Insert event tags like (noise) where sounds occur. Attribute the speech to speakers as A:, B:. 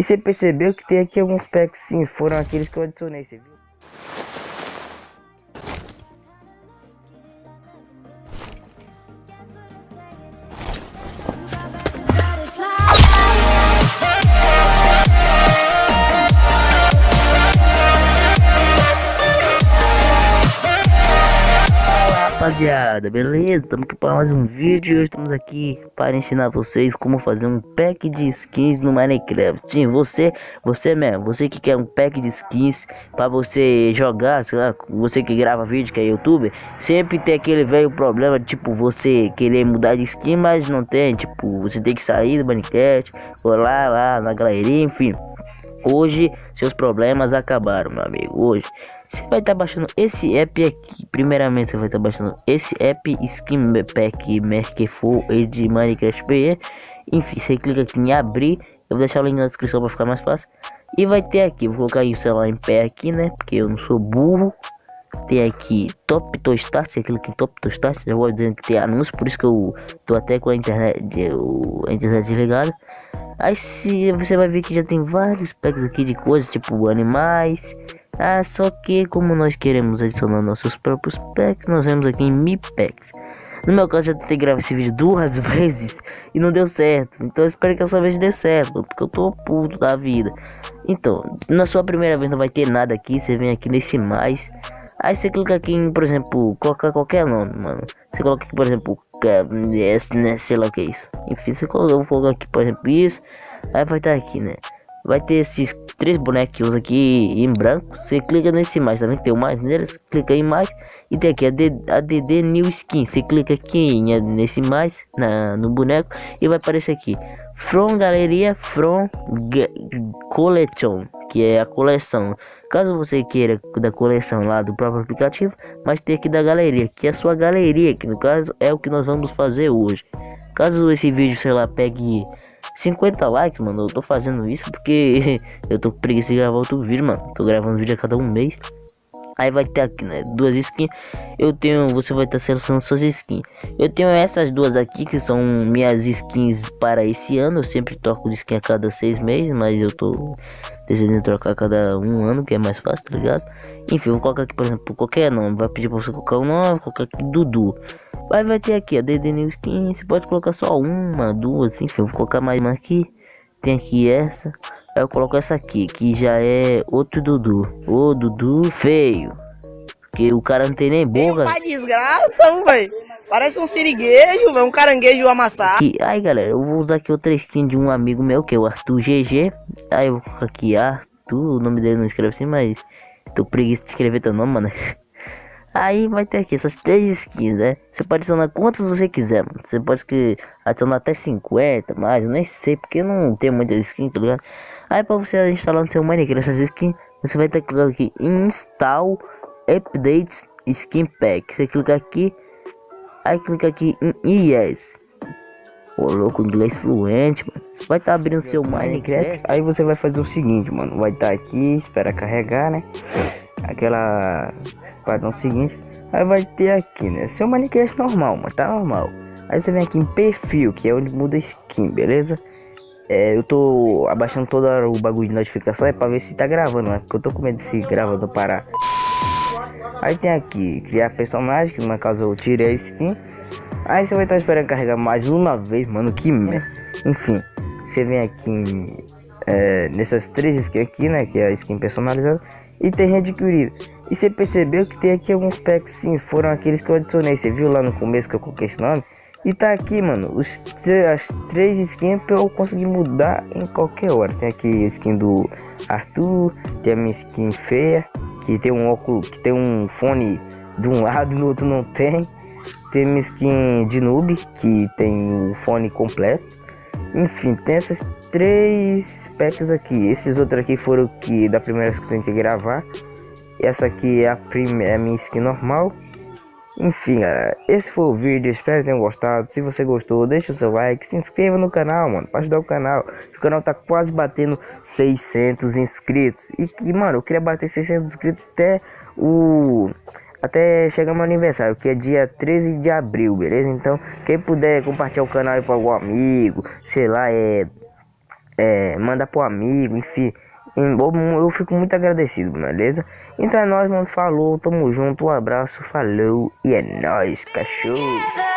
A: E você percebeu que tem aqui alguns packs sim, foram aqueles que eu adicionei, você viu? Rapaziada, beleza? Estamos aqui para mais um vídeo hoje estamos aqui para ensinar vocês como fazer um pack de skins no Minecraft. Sim, você, você mesmo, você que quer um pack de skins para você jogar, sei lá, você que grava vídeo, que é youtuber Sempre tem aquele velho problema, tipo, você querer mudar de skin, mas não tem Tipo, você tem que sair do Minecraft, ou lá, lá na galeria, enfim. Hoje, seus problemas acabaram, meu amigo, hoje você vai estar tá baixando esse app aqui. Primeiramente, você vai estar tá baixando esse app Skin Pack Merkful de Minecraft PE. Enfim, você clica aqui em abrir. Eu vou deixar o link na descrição para ficar mais fácil. E vai ter aqui, vou colocar o celular em pé aqui, né? Porque eu não sou burro. Tem aqui Top to Start, você clica em Top to Start, já vou dizendo que tem anúncio, por isso que eu tô até com a internet, a internet desligada. Aí se você vai ver que já tem vários packs aqui de coisas, tipo animais, ah, só que como nós queremos adicionar nossos próprios packs, nós vamos aqui em Mi Packs. No meu caso já tentei gravar esse vídeo duas (laughs) vezes e não deu certo. Então espero que essa vez dê certo, porque eu tô puto da vida. Então, na sua primeira vez não vai ter nada aqui, você vem aqui nesse mais. Aí você clica aqui em, por exemplo, colocar qualquer nome, mano. Você coloca aqui, por exemplo, né, sei lá o que é isso. Enfim, você coloca, aqui, por exemplo, isso. Aí vai estar aqui, né? vai ter esses três bonequinhos aqui em branco. Você clica nesse mais, também tem o mais neles, clica em mais e tem aqui a DD New Skin. Você clica aqui nesse mais na, no boneco e vai aparecer aqui From Galeria From Collection, que é a coleção. Caso você queira da coleção lá do próprio aplicativo, mas tem aqui da galeria, que é a sua galeria, que no caso é o que nós vamos fazer hoje. Caso esse vídeo, sei lá, pegue 50 likes, mano. Eu tô fazendo isso porque (laughs) eu tô com preguiça de gravar outro vídeo, mano. Tô gravando vídeo a cada um mês. Aí vai ter aqui, né? Duas skins. Eu tenho. Você vai estar selecionando suas skins. Eu tenho essas duas aqui que são minhas skins para esse ano. Eu sempre troco de skin a cada seis meses. Mas eu tô decidindo trocar a cada um ano, que é mais fácil, tá ligado? Enfim, vou colocar aqui, por exemplo, qualquer nome. Vai pedir pra você colocar o um nome. Colocar aqui Dudu. Aí vai ter aqui a DD New Skin. Você pode colocar só uma, duas, enfim. Vou colocar mais uma aqui. Tem aqui essa. Aí eu coloco essa aqui, que já é outro Dudu. O Dudu feio. Porque o cara não tem nem boca.
B: Tem desgraça, velho. Parece um siriguejo, velho. Um caranguejo amassado.
A: Aqui, aí, galera, eu vou usar aqui outra skin de um amigo meu, que é o Arthur GG. Aí eu vou colocar aqui Arthur. O nome dele não escreve assim, mas... Tô preguiça de escrever teu nome, mano. (laughs) Aí vai ter aqui essas três skins, né? Você pode adicionar quantas você quiser, mano. Você pode que adicionar até 50, mais, eu nem sei, porque não tem muitas skins, tá ligado? Aí pra você instalar no seu Minecraft essas skins, você vai ter que clicar aqui Install Updates Skin Pack. Você clica aqui, aí clica aqui em Yes. Ô louco, inglês fluente, mano. Vai estar tá abrindo seu Minecraft. Aí você vai fazer o seguinte, mano. Vai estar tá aqui, espera carregar, né? Aquela padrão seguinte. Aí vai ter aqui, né? Seu Minecraft normal, mas tá normal. Aí você vem aqui em perfil, que é onde muda skin, beleza? É, eu tô abaixando todo o bagulho de notificação é pra ver se tá gravando, né? Porque eu tô com medo de se gravando parar. Aí tem aqui, criar personagem, que no caso eu tirei a skin. Aí você vai estar esperando carregar mais uma vez, mano, que merda. Enfim, você vem aqui é, nessas três skins aqui, né? Que é a skin personalizada. E tem readquirido. E você percebeu que tem aqui alguns packs sim, foram aqueles que eu adicionei. Você viu lá no começo que eu coloquei esse nome? E tá aqui, mano, os, as três skins pra eu conseguir mudar em qualquer hora. Tem aqui a skin do Arthur, tem a minha skin feia, que tem um óculos, que tem um fone de um (laughs) lado e no outro não tem. Tem minha skin de noob, que tem o fone completo. Enfim, tem essas três packs aqui. Esses outros aqui foram que da primeira vez que eu tentei gravar. Essa aqui é a, primeira, é a minha skin normal. Enfim, galera, esse foi o vídeo, espero que tenham gostado. Se você gostou, deixa o seu like, se inscreva no canal, mano, para ajudar o canal. O canal tá quase batendo 600 inscritos. E, e, mano, eu queria bater 600 inscritos até o... Até chegar meu aniversário, que é dia 13 de abril, beleza? Então, quem puder compartilhar o canal aí para algum amigo, sei lá, é
C: é, mandar pro amigo, enfim. Eu, eu fico muito agradecido, beleza? Então é nóis, mano. Falou, tamo junto, um abraço, falou e é nóis, cachorro.